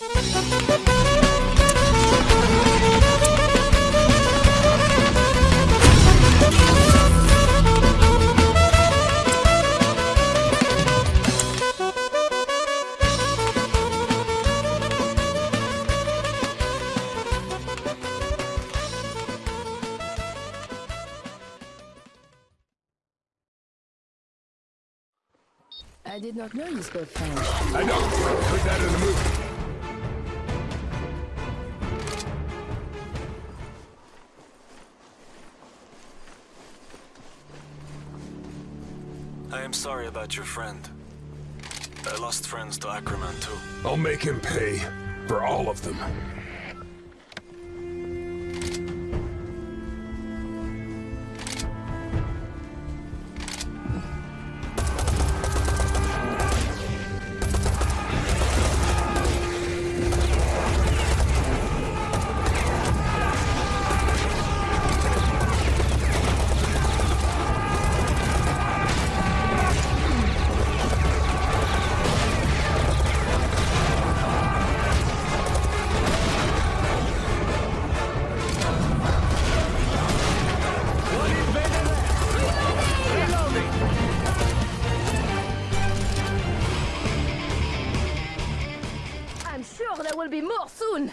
I did not know you spoke French. I know. Heard that in a movie. I am sorry about your friend. I lost friends to Ackerman too. I'll make him pay for all of them. Be more soon!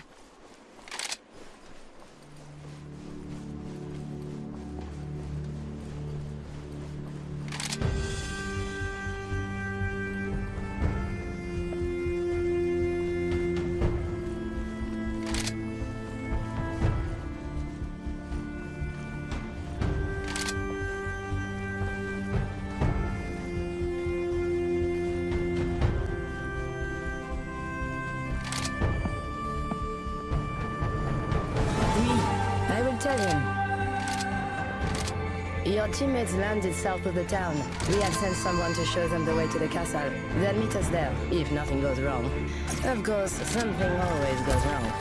Your teammates landed south of the town. We have sent someone to show them the way to the castle. They'll meet us there, if nothing goes wrong. Of course, something always goes wrong.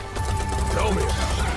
Tell me.